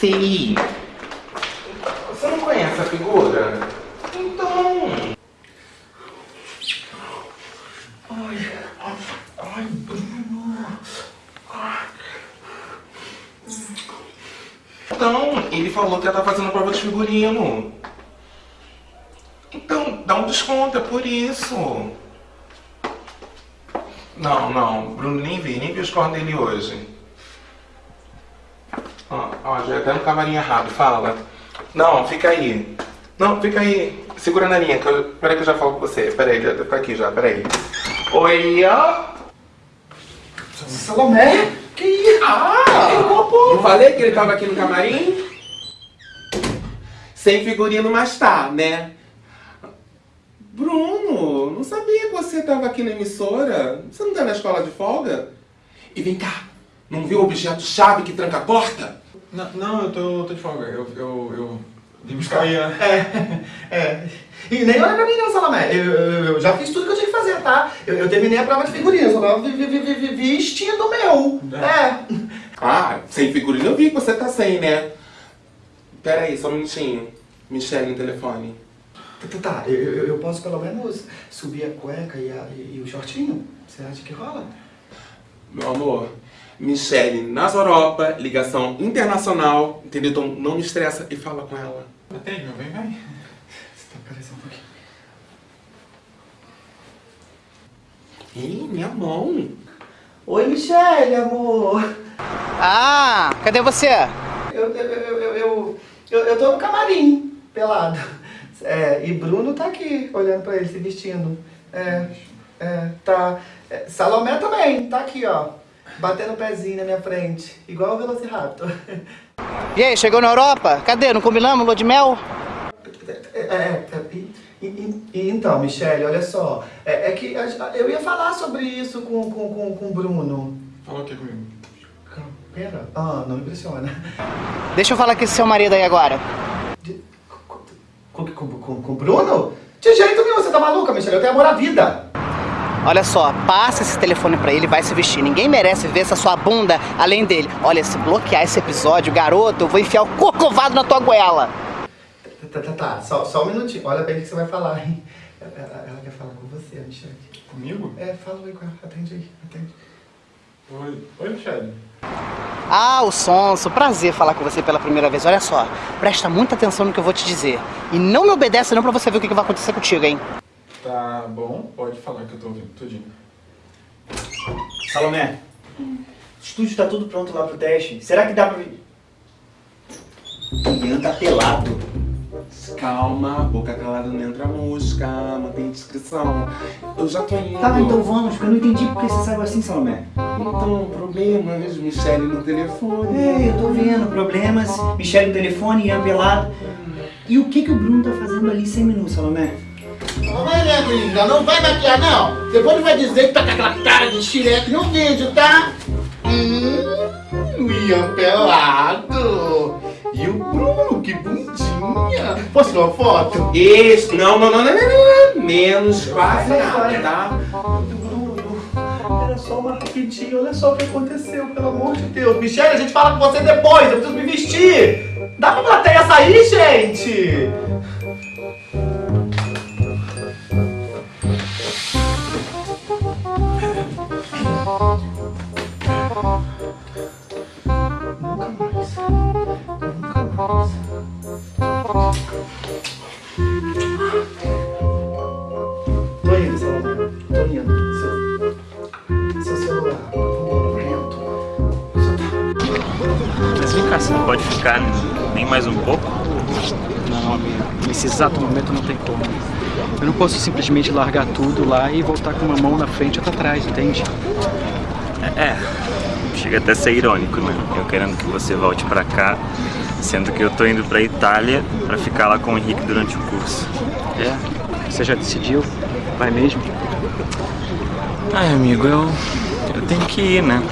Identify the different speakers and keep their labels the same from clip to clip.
Speaker 1: Você não conhece a figura? Então. Ai, ai, Bruno. Então, ele falou que ela tá fazendo prova de figurino. Então, dá um desconto, é por isso. Não, não, Bruno nem vi, nem vi os cornos dele hoje. Ó, ó, já até no camarim errado, fala. Não, fica aí. Não, fica aí. Segura na linha, que eu... peraí que eu já falo com você. Peraí, já tá aqui já, peraí. Oi, ó.
Speaker 2: Salomé? Que isso?
Speaker 1: Ah! Não falei que ele tava aqui no camarim? Sem figurino, mas tá, né? Bruno, não sabia que você tava aqui na emissora. Você não tá na escola de folga? E vem cá, não viu o objeto-chave que tranca a porta?
Speaker 2: Não, não eu tô, tô de folga. Eu, eu, eu vim buscar a-
Speaker 3: É, é. E nem olha pra mim não, Salomé. Eu, eu- eu já fiz tudo que eu tinha que fazer, tá? Eu, eu terminei a prova de figurinha, só tava vestindo meu. É.
Speaker 1: Ah, sem figurino eu vi que você tá sem, né? Pera aí, só um minutinho. Michelle no telefone.
Speaker 3: Tá, Tá, eu, eu, eu posso pelo menos subir a cueca e, a- e o shortinho? Você acha que rola?
Speaker 1: Meu amor, Michelle nas Europa, ligação internacional, entendeu? Então não me estressa e fala com ela.
Speaker 2: Atende, meu bem, vem.
Speaker 3: Você tá parecendo um pouquinho.
Speaker 1: Ih, minha mão.
Speaker 3: Oi, Michelle, amor.
Speaker 4: Ah, cadê você?
Speaker 3: Eu, eu, eu, eu, eu, eu, eu tô no camarim, pelado. É, e Bruno tá aqui, olhando pra ele, se vestindo. É, é, tá. é, Salomé também, tá aqui, ó. Batendo o pezinho na minha frente, igual o Velociraptor.
Speaker 4: E aí, chegou na Europa? Cadê? Não combinamos lua de mel?
Speaker 3: É, é, é, e- e- e- então, Michele, olha só, é, é que a- eu ia falar sobre isso com, com, com, com o Bruno.
Speaker 2: Fala o que comigo?
Speaker 3: Pera, ah, não impressiona.
Speaker 4: Deixa eu falar com esse seu marido aí agora.
Speaker 3: De- Com, com, com, com o Bruno? De jeito nenhum, você tá maluca, Michele? Eu tenho amor à vida.
Speaker 4: Olha só, passa esse telefone pra ele e vai se vestir. Ninguém merece ver essa sua bunda além dele. Olha, se bloquear esse episódio, garoto, eu vou enfiar o corcovado na tua goela.
Speaker 3: Tá, tá, tá, só, só um minutinho. Olha bem o que você vai falar, hein? Ela, ela- quer falar com você, Michele.
Speaker 2: Comigo?
Speaker 3: É, fala aí com ela. Atende aí, atende.
Speaker 2: Oi, Oi Michelle.
Speaker 4: Ah, o Sonso, prazer falar com você pela primeira vez. Olha só, presta muita atenção no que eu vou te dizer. E não me obedece não pra você ver o que vai acontecer contigo, hein?
Speaker 2: Tá bom, pode falar que eu tô ouvindo tudinho.
Speaker 5: Salomé, o estúdio tá tudo pronto lá pro teste. Será que dá pra vir? Ian tá pelado.
Speaker 1: Calma, boca calada não entra mosca, mantém discrição. Eu já tô indo.
Speaker 5: Tá, então vamos, porque eu não entendi porque você saiu assim, Salomé.
Speaker 1: Então, problemas, Michelle no telefone.
Speaker 5: É, eu tô vendo, problemas, Michelle no telefone, Ian pelado. E o que que o Bruno tá fazendo ali sem menu, Salomé?
Speaker 6: Não vai, né, linda? Não vai maquiar, não. Depois vai dizer que tá com aquela cara de xileque no vídeo, tá? Hum, o Ian pelado. E o Bruno, que bundinha. Posso tirar uma foto?
Speaker 1: Isso, não, não, não, não, não, não. Menos quase nada, tá?
Speaker 3: Era só uma rapidinho, olha só o que aconteceu, pelo amor de Deus. Michele, a gente fala com você depois, eu preciso me vestir. Dá pra plateia sair, gente?
Speaker 7: Mas vem cá, você não pode ficar nem mais um pouco?
Speaker 8: Não, amigo. Nesse exato momento não tem como. Eu não posso simplesmente largar tudo lá e voltar com uma mão na frente e outra atrás, entende?
Speaker 7: É, chega até a ser irônico, né? Eu querendo que você volte pra cá, sendo que eu tô indo pra Itália pra ficar lá com o Henrique durante o curso.
Speaker 8: É. Você já decidiu? Vai mesmo?
Speaker 7: Ai, amigo, eu, eu tenho que ir, né?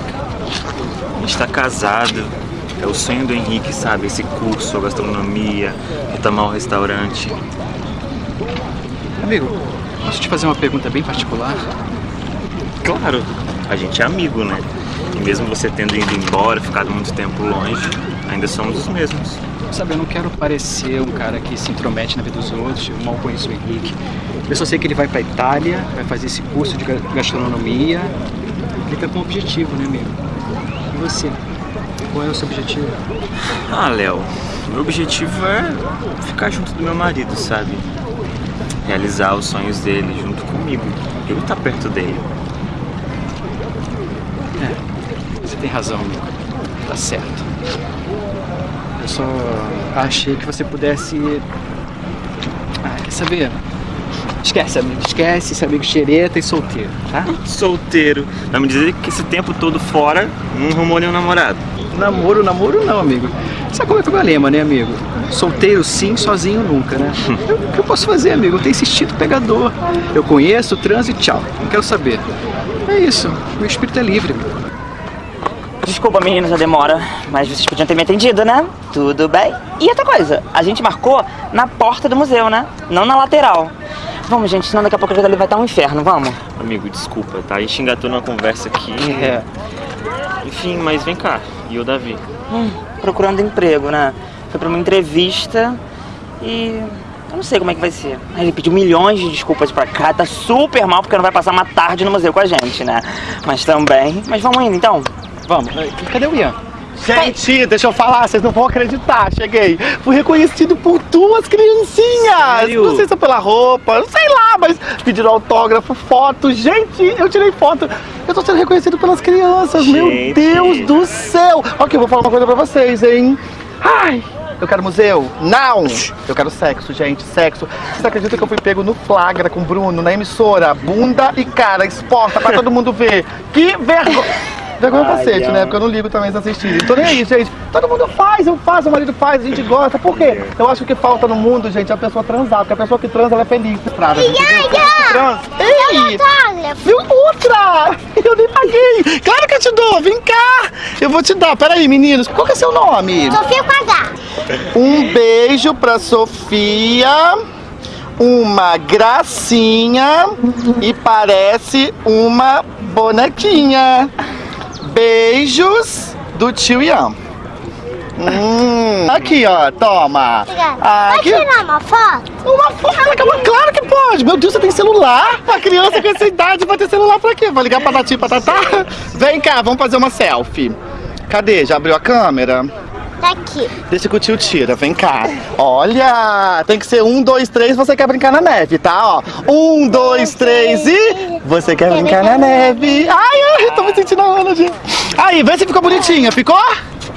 Speaker 7: A gente tá casado, é o sonho do Henrique, sabe? Esse curso, a gastronomia, retomar o restaurante.
Speaker 8: Amigo, posso te fazer uma pergunta bem particular?
Speaker 7: Claro, a gente é amigo, né? E mesmo você tendo ido embora, ficado muito tempo longe, ainda somos os mesmos.
Speaker 8: Sabe, eu não quero parecer um cara que se intromete na vida dos outros, eu mal conheço o Henrique. Eu só sei que ele vai pra Itália, vai fazer esse curso de ga- gastronomia. Ele tá com um objetivo, né, amigo? E você? Qual é o seu objetivo?
Speaker 7: Ah, Léo, meu objetivo é ficar junto do meu marido, sabe? Realizar os sonhos dele junto comigo. Eu estar perto dele.
Speaker 8: Você tem razão, amigo. Tá certo. Eu só achei que você pudesse. Ah, quer saber? Esquece, amigo. Esquece esse amigo xereta e solteiro, tá?
Speaker 7: Solteiro. Vai me dizer que esse tempo todo fora não arrumou nenhum namorado.
Speaker 8: Namoro, namoro não, amigo. Sabe como é que é o meu lema, né, amigo? Solteiro sim, sozinho nunca, né? Eu- O que eu posso fazer, amigo? Eu tenho esse instinto pegador. Eu conheço, transo e tchau. Não quero saber. É isso. Meu espírito é livre, amigo.
Speaker 9: Desculpa, meninas, a demora, mas vocês podiam ter me atendido, né? Tudo bem. E outra coisa, a gente marcou na porta do museu, né? Não na lateral. Vamos, gente, senão daqui a pouco ali vai estar um inferno, vamos.
Speaker 7: Amigo, desculpa, tá? A gente engatou numa conversa aqui.
Speaker 9: É.
Speaker 7: Enfim, mas vem cá. E o Davi?
Speaker 9: Hum, procurando emprego, né? Foi pra uma entrevista e. Eu não sei como é que vai ser. Ele pediu milhões de desculpas pra cá, tá super mal porque não vai passar uma tarde no museu com a gente, né? Mas também. Mas vamos indo então.
Speaker 8: Vamos. Cadê o Ian?
Speaker 3: Gente, deixa eu falar, vocês não vão acreditar. Cheguei. Fui reconhecido por duas criancinhas.
Speaker 7: Sério?
Speaker 3: Não sei se é pela roupa, não sei lá, mas pediram autógrafo, foto. Gente, eu tirei foto. Eu tô sendo reconhecido pelas crianças. Meu
Speaker 7: Gente.
Speaker 3: Deus do céu. Ok, eu vou falar uma coisa pra vocês, hein? Ai. Eu quero museu? Não! Eu quero sexo, gente, sexo. Vocês acreditam que eu fui pego no flagra com o Bruno na emissora? Bunda e cara exposta pra todo mundo ver. Que vergonha!
Speaker 6: Vergonha
Speaker 9: Ai,
Speaker 6: cacete,
Speaker 9: ó.
Speaker 6: né? Porque eu não ligo também se assistirem. Tô nem aí, gente. Todo mundo faz, eu faço, o marido faz, a gente gosta. Por quê? Eu acho que falta no mundo, gente, é a pessoa transar. Porque a pessoa que transa, ela é feliz. Estrada, gente? Que transa. Ei! Viu outra? Eu nem paguei. Claro que eu te dou, vem cá. Eu vou te dar. Peraí, meninos. Qual que é seu nome?
Speaker 10: Sofia Quadar.
Speaker 6: Um beijo pra Sofia. Uma gracinha e parece uma bonequinha. Beijos do tio Ian. Hum. Aqui, ó, toma. Aqui.
Speaker 10: tirar uma foto?
Speaker 6: Uma foto, claro que pode. Meu Deus, você tem celular? Uma criança com essa idade vai ter celular pra quê? Vai ligar pra Tati e pra Tatá? Vem cá, vamos fazer uma selfie. Cadê? Já abriu a câmera?
Speaker 10: Tá aqui.
Speaker 6: Deixa que o tio tira, vem cá. Olha, tem que ser um, dois, três, você quer brincar na neve, tá? Ó, um, dois, três e... Você quer brincar na neve. Ai, ai, tô me sentindo a gente. Aí, vê se ficou bonitinha, ficou?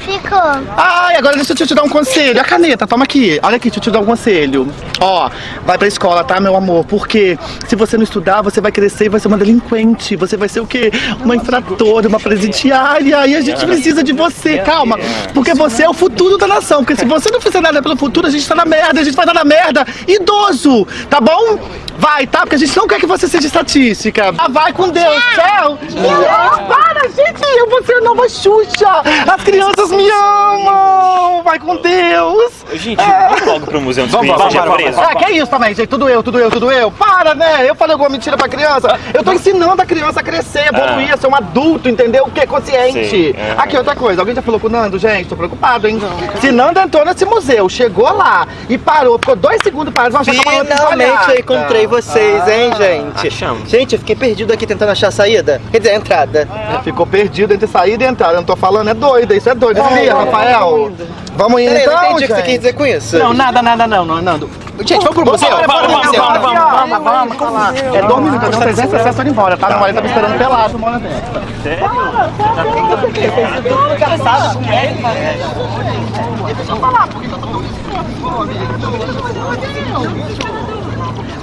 Speaker 10: Ficou.
Speaker 6: Ai, agora deixa eu te dar um conselho. A caneta, toma aqui. Olha aqui, deixa eu te dar um conselho. Ó, vai pra escola, tá, meu amor? Porque se você não estudar, você vai crescer e vai ser uma delinquente. Você vai ser o quê? Uma infratora, uma presidiária. E a gente precisa de você, calma. Porque você é o futuro da nação. Porque se você não fizer nada pelo futuro, a gente tá na merda. A gente vai dar na merda. Idoso, tá bom? Vai, tá? Porque a gente não quer que você seja estatística. Ah, vai com Deus. Tchau. Não, para, gente. Eu vou ser a nova Xuxa. As crianças me amam. Vai com Deus.
Speaker 7: Gente, vamos logo pro museu ele
Speaker 6: vamos,
Speaker 7: seja
Speaker 6: vamos,
Speaker 7: preso.
Speaker 6: Ah, que isso também, gente? Tudo eu, tudo eu, tudo eu. Para, né? Eu falei alguma mentira pra criança. Eu tô ensinando a criança a crescer, evoluir, a ser um adulto, entendeu? O que é consciente.
Speaker 7: Sim, é.
Speaker 6: Aqui, outra coisa. Alguém já falou com o Nando, gente? Tô preocupado, hein? Se Nando entrou nesse museu, chegou lá e parou, ficou dois segundos parado, é outra
Speaker 11: Finalmente eu encontrei vocês, hein, gente?
Speaker 7: achamos.
Speaker 11: Gente, eu fiquei perdido aqui tentando achar a saída. Quer dizer, a entrada.
Speaker 6: Ficou perdido entre saída e entrada. Eu não tô falando, é doida. Isso é doido, sabia, Rafael? Vamos indo
Speaker 11: Peraí,
Speaker 6: então,
Speaker 11: não entendi o que você quis dizer com isso.
Speaker 6: Não, nada, nada, não, não, Nando.
Speaker 11: Gente, vamos pro museu?
Speaker 6: Vamos,
Speaker 11: Vamos,
Speaker 6: vamos, vamos, vamos, vamos. É dois minutos, eu não 300 acessos indo embora, tá? Meu marido tá me esperando pelado, mora dentro.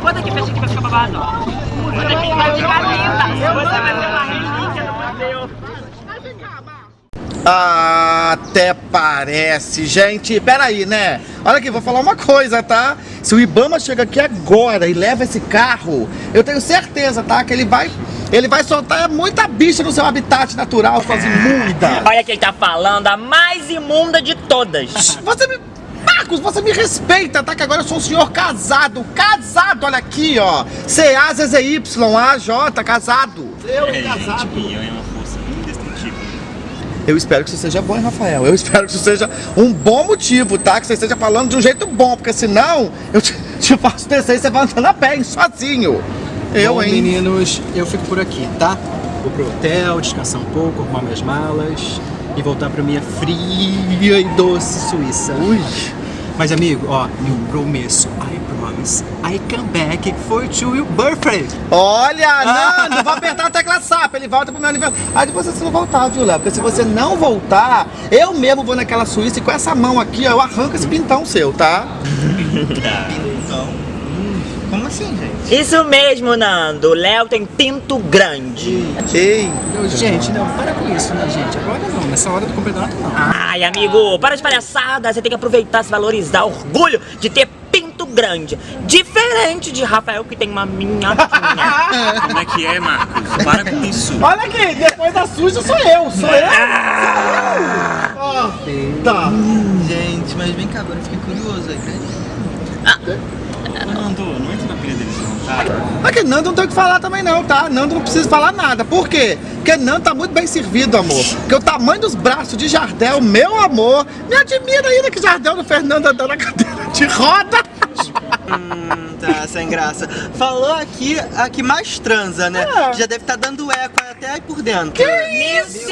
Speaker 9: Bota aqui, fecha aqui, vai ficar babado. Bota aqui, vai ficar linda. Você vai ser uma relíquia do museu.
Speaker 6: Até parece, gente. Peraí, né? Olha aqui, vou falar uma coisa, tá? Se o Ibama chega aqui agora e leva esse carro, eu tenho certeza, tá? Que ele vai. Ele vai soltar muita bicha no seu habitat natural, suas imundas.
Speaker 9: Olha quem tá falando, a mais imunda de todas.
Speaker 6: Você me. Marcos, você me respeita, tá? Que agora eu sou um senhor casado. Casado, olha aqui, ó. C-A-Z-Z-Y, A-J, casado. Eu casado.
Speaker 7: É indestrutível.
Speaker 6: Eu espero que isso seja bom, hein, Rafael? Eu espero que isso seja um bom motivo, tá? Que você esteja falando de um jeito bom, porque senão eu te, te faço descer e você vai andando a pé, hein, sozinho. Eu,
Speaker 12: Bom,
Speaker 6: hein?
Speaker 12: meninos, eu fico por aqui, tá? Vou pro hotel, descansar um pouco, arrumar minhas malas e voltar pra minha fria e doce Suíça. Ui. Mas amigo, ó, eu prometo, I promise, I come back for to your birthday.
Speaker 6: Olha, Nando, vou apertar a tecla SAP, ele volta pro meu aniversário. Aí de você se não voltar, viu, Léo? Porque se você não voltar, eu mesmo vou naquela Suíça e com essa mão aqui, ó, eu arranco esse pintão seu, tá?
Speaker 11: Como assim, gente?
Speaker 9: Isso mesmo, Nando. O Léo tem pinto grande.
Speaker 6: Ei.
Speaker 12: Eu, gente, não, para com isso, né, gente? Agora não, nessa hora do campeonato não.
Speaker 9: Ai, amigo, para de palhaçada. Você tem que aproveitar, se valorizar. Orgulho de ter pinto grande. Diferente de Rafael, que tem uma minhoquinha.
Speaker 7: Como é que é, Marcos? Para com isso.
Speaker 6: Olha aqui, depois da suja sou eu, sou eu. Ó, tá.
Speaker 11: Gente, mas vem cá, agora eu fiquei curioso aí, cara.
Speaker 7: Nando, não entra na pilha deles não, tá?
Speaker 6: Aqui, Nando não tem o que falar também não, tá? Nando não precisa falar nada. Por quê? Porque Nando tá muito bem servido, amor. Porque o tamanho dos braços de Jardel, meu amor, me admira ainda que Jardel do Fernando andando na cadeira de roda.
Speaker 11: Hum, tá, sem graça. Falou aqui a que mais transa, né?
Speaker 6: É.
Speaker 11: Já deve estar dando eco até aí por dentro.
Speaker 6: Que isso?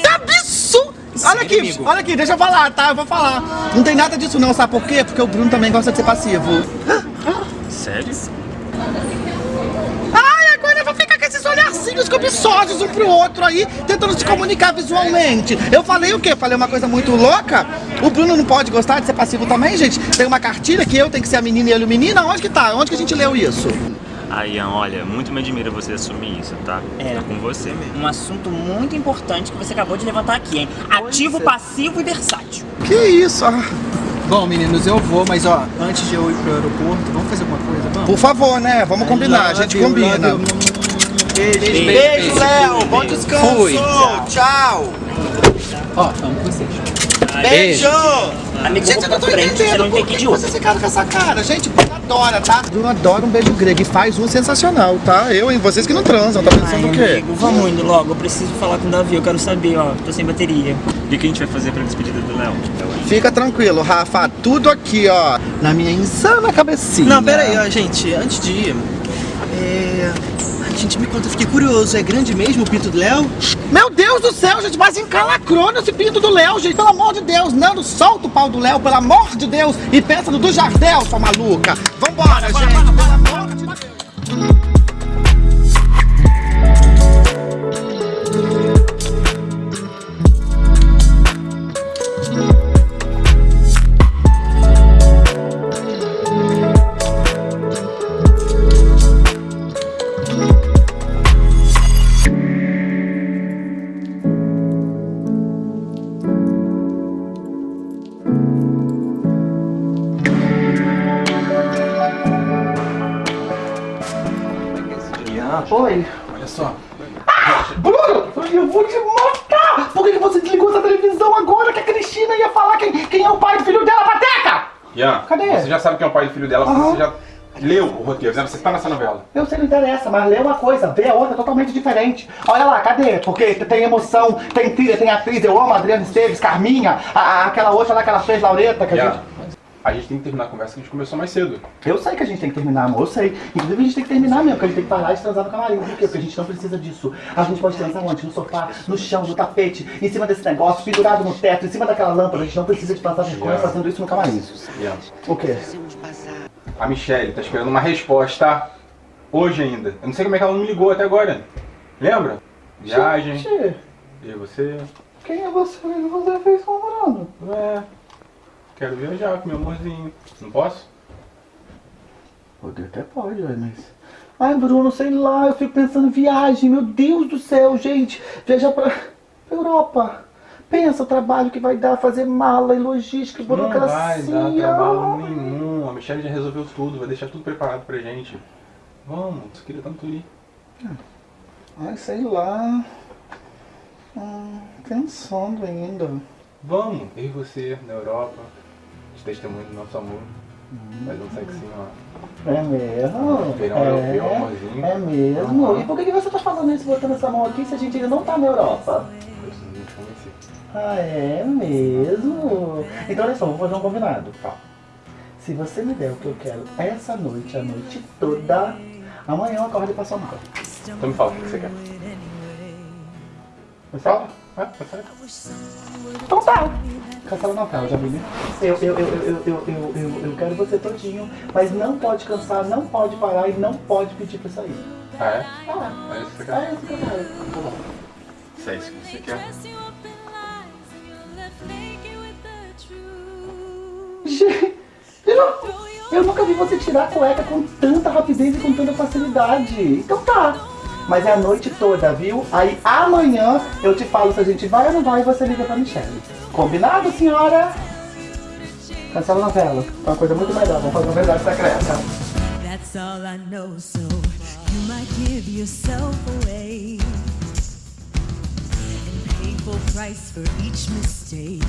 Speaker 6: Que absurdo! Olha aqui,
Speaker 12: amigo?
Speaker 6: olha aqui, deixa eu falar, tá? Eu vou falar. Não tem nada disso não, sabe por quê? Porque o Bruno também gosta de ser passivo.
Speaker 7: Sério?
Speaker 6: Ai, agora eu vou ficar com esses olharzinhos cobiçosos um pro outro aí, tentando se comunicar visualmente. Eu falei o quê? Falei uma coisa muito louca? O Bruno não pode gostar de ser passivo também, gente? Tem uma cartilha que eu tenho que ser a menina e ele o menino? Onde que tá? Onde que a gente leu isso?
Speaker 7: Ah, Ian, olha, muito me admira você assumir isso, tá?
Speaker 9: É.
Speaker 7: É com você mesmo.
Speaker 9: Um assunto muito importante que você acabou de levantar aqui, hein? Ativo, passivo e versátil.
Speaker 3: Que isso? Ah,
Speaker 12: Bom, meninos, eu vou, mas ó, antes de eu ir pro aeroporto, vamos fazer alguma coisa, vamos?
Speaker 3: Por favor, né? Vamos combinar, a gente combina.
Speaker 12: Beijo,
Speaker 11: Beijo, Léo. Bom descanso.
Speaker 12: Fui.
Speaker 11: Tchau.
Speaker 12: Ó, amo vocês.
Speaker 11: Beijo.
Speaker 9: Amigo,
Speaker 3: Gente, eu não tô
Speaker 9: frente,
Speaker 3: entendendo por
Speaker 9: que
Speaker 3: vocês ficaram com essa cara. Gente, Bruno adora, tá? Bruno adora um beijo grego e faz um sensacional, tá? Eu e vocês que não transam, tá pensando
Speaker 9: Ai,
Speaker 3: o quê?
Speaker 9: amigo, vamos indo logo. Eu preciso falar com o Davi, eu quero saber, ó. Tô sem bateria.
Speaker 7: O que que a gente vai fazer pra despedida do Léo?
Speaker 3: Fica tranquilo, Rafa, tudo aqui, ó, na minha insana cabecinha.
Speaker 11: Não, pera aí, ó, gente. Antes de ir, é... Gente, me conta, eu fiquei curioso. É grande mesmo o pinto do Léo?
Speaker 3: Meu Deus do céu, gente, mas encalacrou nesse pinto do Léo, gente, pelo amor de Deus. Nando, solta o pau do Léo, pelo amor de Deus, e pensa no do Jardel, sua maluca. Vambora, gente, pelo amor de Deus.
Speaker 2: Roteiro, né? Você tá nessa novela.
Speaker 3: Eu sei, não interessa, mas lê uma coisa, vê a outra totalmente diferente. Olha lá, cadê? Porque tem emoção, tem trilha, tem atriz, eu amo a Adriana Esteves, Carminha, a- a- aquela outra lá que ela fez, Laureta, que a
Speaker 2: Ian,
Speaker 3: gente...
Speaker 2: a gente tem que terminar a conversa que a gente começou mais cedo.
Speaker 3: Eu sei que a gente tem que terminar, amor, eu sei. Inclusive a gente tem que terminar mesmo, porque a gente tem que parar de transar no camarim. Por quê? Porque a gente não precisa disso. A gente pode transar onde? No sofá, no chão, no tapete, em cima desse negócio, pendurado no teto, em cima daquela lâmpada. A gente não precisa de passar vergonha
Speaker 2: Yeah.
Speaker 3: fazendo isso no camarim.
Speaker 2: Ian,
Speaker 3: O quê?
Speaker 2: A Michelle tá esperando uma resposta hoje ainda. Eu não sei como é que ela não me ligou até agora. Lembra? Viagem.
Speaker 3: Gente,
Speaker 2: E você?
Speaker 3: quem é você? Que você fez com o Bruno?
Speaker 2: É. Quero viajar com meu amorzinho. Não posso?
Speaker 3: Poder até pode, mas... Ai, Bruno, sei lá, eu fico pensando em viagem, meu Deus do céu, gente. Viajar pra pra Europa. Pensa o trabalho que vai dar fazer mala e logística e
Speaker 2: Não
Speaker 3: burocracia.
Speaker 2: vai dar trabalho nenhum. Michelle já resolveu tudo, vai deixar tudo preparado pra gente. Vamos, você queria tanto ir.
Speaker 3: Ai, sei lá. Hum, pensando ainda.
Speaker 2: Vamos, eu e você na Europa, de testemunho do nosso amor. Faz um sexinho lá.
Speaker 3: É mesmo?
Speaker 2: Verão europeu, amorzinho.
Speaker 3: É mesmo?
Speaker 2: Aham.
Speaker 3: E por que você tá falando isso, botando essa mão aqui, se a gente ainda não tá na Europa? Ah, é mesmo? Então olha só, vou fazer um combinado. Se você me der o que eu quero essa noite, a noite toda, amanhã eu acordo e passo mal.
Speaker 2: Então me fala o que você quer.
Speaker 3: Me fala?
Speaker 2: Ah, tá certo.
Speaker 3: Então tá. Cancela cara, já vi? Eu, eu, eu, eu, eu, eu, eu, eu quero você todinho, mas não pode cansar, não pode parar e não pode pedir pra sair.
Speaker 2: Ah, é?
Speaker 3: Ah,
Speaker 2: É isso que você
Speaker 3: é
Speaker 2: quer?
Speaker 3: isso que eu quero. Tá bom.
Speaker 2: Se é isso que você quer.
Speaker 3: Gente, eu, eu nunca vi você tirar a cueca com tanta rapidez e com tanta facilidade. Então tá. Mas é a noite toda, viu? Aí amanhã eu te falo se a gente vai ou não vai e você liga pra Michelle. Combinado, senhora? Cancela a novela. É uma coisa muito melhor. Vamos fazer uma verdade secreta.
Speaker 13: That's all I know, so you might give yourself away and pay full price for each mistake.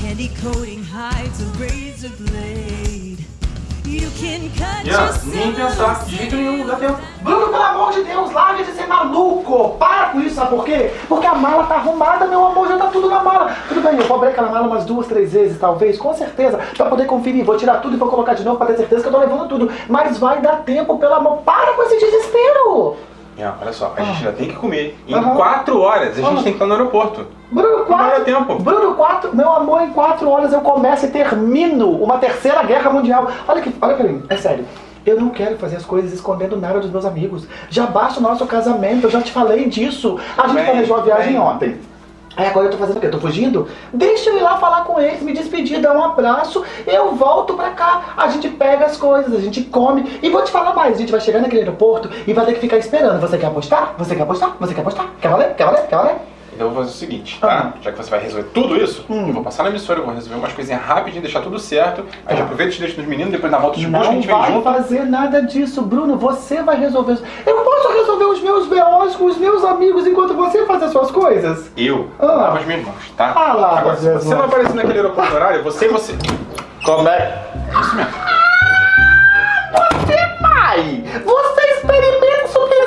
Speaker 13: Candy coating hides a razor blade, you can cut
Speaker 2: Ian, nem pensar, de jeito nenhum, dá tempo.
Speaker 3: Bruno, pelo amor de Deus, larga de ser maluco! Para com isso, sabe por quê? Porque a mala tá arrumada, meu amor, já tá tudo na mala. Tudo bem, eu vou abrir aquela mala umas duas, três vezes, talvez, com certeza, pra poder conferir. Vou tirar tudo e vou colocar de novo pra ter certeza que eu tô levando tudo. Mas vai dar tempo, pelo amor, para com esse desespero!
Speaker 2: Ian, olha só, a gente ainda tem que comer. Em
Speaker 3: Aham.
Speaker 2: quatro horas a gente
Speaker 3: Aham.
Speaker 2: tem que estar no aeroporto.
Speaker 3: Bruno,
Speaker 2: Não
Speaker 3: quatro,
Speaker 2: tempo.
Speaker 3: Bruno, quatro, meu amor, em quatro horas eu começo e termino uma terceira guerra mundial. Olha aqui, olha pra mim, é sério. Eu não quero fazer as coisas escondendo nada dos meus amigos. Já basta o nosso casamento, eu já te falei disso. A gente
Speaker 2: Bem,
Speaker 3: planejou a viagem
Speaker 2: bem.
Speaker 3: ontem. Aí agora eu tô fazendo o quê? Eu tô fugindo? Deixa eu ir lá falar com eles, me despedir, dar um abraço, eu volto pra cá, a gente pega as coisas, a gente come. E vou te falar mais, a gente vai chegar naquele aeroporto e vai ter que ficar esperando. Você quer apostar? Você quer apostar? Você quer apostar? Quer valer? Quer valer? Quer valer?
Speaker 2: Então eu vou fazer o seguinte, tá? Já que você vai resolver tudo isso,
Speaker 3: Hum.
Speaker 2: eu vou passar na emissora, eu vou resolver umas coisinhas rapidinho, deixar tudo certo. Aí já aproveita e te deixa nos meninos, depois na volta de busca a
Speaker 3: Não
Speaker 2: gente vem
Speaker 3: vai
Speaker 2: junto.
Speaker 3: fazer nada disso, Bruno. Você vai resolver. isso. Eu posso resolver os meus B.O.s com os meus amigos enquanto você faz as suas coisas?
Speaker 2: Eu
Speaker 3: Ah.
Speaker 2: lavo as minhas mãos, tá?
Speaker 3: Ah, lava
Speaker 2: Agora, se você não aparecer naquele aeroporto horário, você e você.
Speaker 3: Como é?
Speaker 2: Isso mesmo.
Speaker 3: Você vai! Você experimenta subir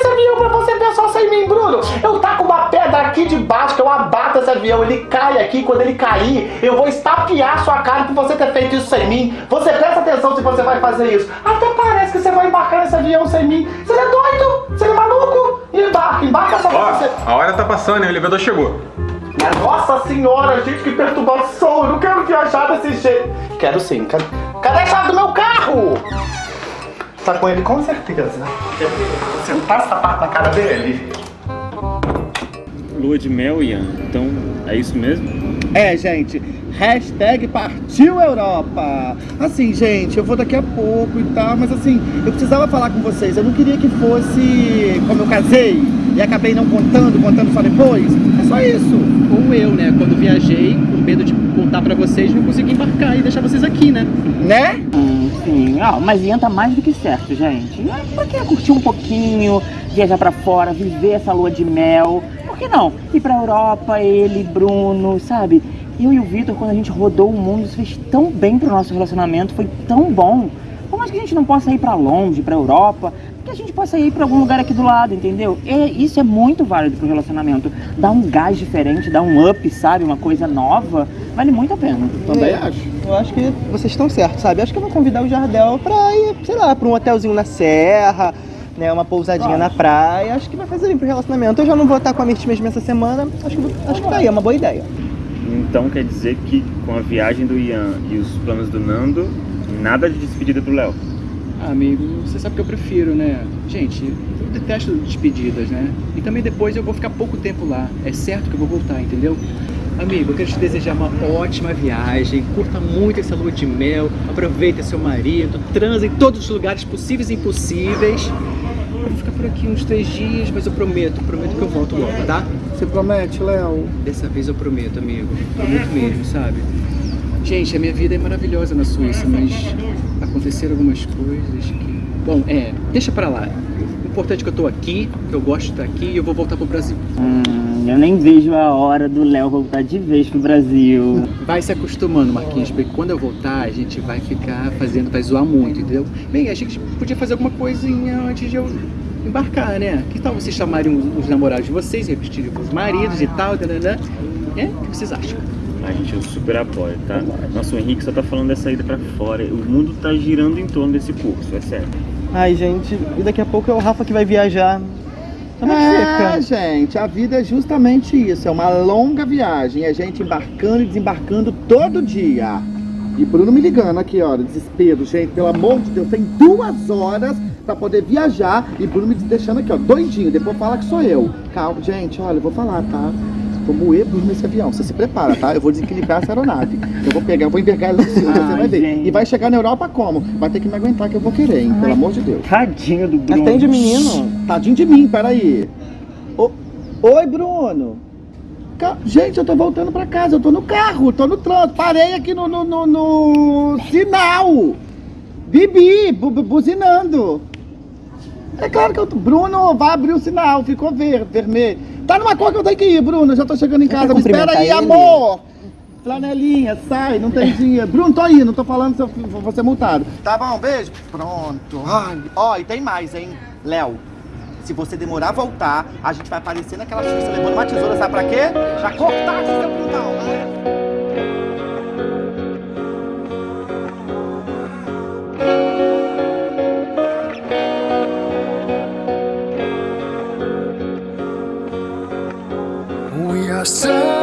Speaker 3: esse avião pra você só sem mim, Bruno! Eu taco uma pedra aqui de baixo que eu abato esse avião, ele cai aqui, quando ele cair, eu vou estapear sua cara por você ter feito isso sem mim. Você presta atenção se você vai fazer isso. Até parece que você vai embarcar nesse avião sem mim. Você é doido? Você é maluco? Embarca, embarca só pra você.
Speaker 2: A hora tá passando, hein? O elevador chegou.
Speaker 3: Nossa senhora, gente, que perturbação! Eu não quero viajar desse jeito. Quero sim. Cadê, cadê a chave do meu carro? Tá com ele com certeza. Sentar essa parte na cara dele.
Speaker 7: Lua de mel, Ian. Então, é isso mesmo?
Speaker 3: É, gente. Hashtag partiu Europa. Assim, gente, eu vou daqui a pouco e tal, mas assim, eu precisava falar com vocês. Eu não queria que fosse como eu casei e acabei não contando, contando só depois. É só isso.
Speaker 8: Ou eu, né? Quando viajei, com medo de contar pra vocês, não consegui embarcar e deixar vocês aqui, né?
Speaker 3: Né?
Speaker 9: Hum, sim. Ah, mas Ian tá mais do que certo, gente. Pra que curtir um pouquinho, viajar pra fora, viver essa lua de mel? Por que não? Ir pra Europa, ele, Bruno, sabe? Eu e o Vitor, quando a gente rodou o mundo, isso fez tão bem pro nosso relacionamento, foi tão bom. Por mais que a gente não possa ir pra longe, pra Europa, que a gente possa ir pra algum lugar aqui do lado, entendeu? E isso é muito válido pro relacionamento. Dá um gás diferente, dá um up, sabe? Uma coisa nova. Vale muito a pena.
Speaker 14: Também acho. Eu acho que vocês estão certos, sabe? Acho que eu vou convidar o Jardel pra ir, sei lá, pra um hotelzinho na serra, né? Uma pousadinha na praia. Acho que vai fazer bem pro relacionamento. Eu já não vou estar com a Mirth mesmo essa semana. Acho que, acho que tá aí, é uma boa ideia.
Speaker 7: Então quer dizer que com a viagem do Ian e os planos do Nando, nada de despedida do Léo.
Speaker 8: Ah, amigo, você sabe que eu prefiro, né? Gente, eu detesto despedidas, né? E também depois eu vou ficar pouco tempo lá. É certo que eu vou voltar, entendeu? Amigo, eu quero te desejar uma ótima viagem, curta muito essa lua de mel, aproveita seu marido, transa em todos os lugares possíveis e impossíveis. Eu vou ficar por aqui uns três dias, mas eu prometo, prometo que eu volto logo, tá?
Speaker 3: Você promete, Léo?
Speaker 8: Dessa vez eu prometo, amigo. Prometo mesmo, sabe? Gente, a minha vida é maravilhosa na Suíça, mas aconteceram algumas coisas que. Bom, é, deixa pra lá. O importante é que eu tô aqui, que eu gosto de estar aqui e eu vou voltar pro Brasil.
Speaker 9: Hum, eu nem vejo a hora do Léo voltar de vez pro Brasil.
Speaker 8: Vai se acostumando, Marquinhos, porque quando eu voltar, a gente vai ficar fazendo, vai zoar muito, entendeu? Bem, a gente podia fazer alguma coisinha antes de eu embarcar, né? Que tal vocês chamarem os, os namorados de vocês, repetirem os maridos e tal, né? É? O que vocês acham?
Speaker 7: A gente eu super apoia, tá? Nossa, o Henrique só tá falando dessa ida pra fora. O mundo tá girando em torno desse curso, é sério.
Speaker 14: Ai, gente, e daqui a pouco é o Rafa que vai viajar. Como é
Speaker 3: É, gente, a vida é justamente isso, é uma longa viagem, é gente embarcando e desembarcando todo dia. E Bruno me ligando aqui, olha, desespero, gente, pelo amor de Deus, tem duas horas pra poder viajar e Bruno me deixando aqui, ó, doidinho, depois fala que sou eu. Calma, gente, olha, eu vou falar, tá? Vou moer Bruno nesse avião, você se prepara, tá? Eu vou desequilibrar essa aeronave. Eu vou pegar, eu vou envergar ela em cima, você
Speaker 9: Ai,
Speaker 3: vai ver.
Speaker 9: gente.
Speaker 3: E vai chegar na Europa como? Vai ter que me aguentar que eu vou querer, hein? Pelo amor de Deus.
Speaker 9: Tadinho do Bruno.
Speaker 14: Atende o menino.
Speaker 3: Tadinho de mim, peraí. Ô, Oi, Bruno. Gente, eu tô voltando pra casa, eu tô no carro, tô no trânsito, parei aqui no, no, no- no sinal. Bibi, bu- bu- buzinando. É claro que eu tô... Bruno, vai abrir o sinal, ficou ver, vermelho. Tá numa cor que eu tenho que ir, Bruno, eu já tô chegando em casa, me espera aí,
Speaker 14: ele?
Speaker 3: amor. Flanelinha, sai, não tem dinheiro. Bruno, tô indo, tô falando se eu vou ser multado. Tá bom, beijo. Pronto. Ai, ó, e tem mais, hein? Léo, se você demorar a voltar, a gente vai aparecer naquela Suíça levando uma tesoura, sabe pra quê? Pra cortar seu quintal, né?
Speaker 15: yourself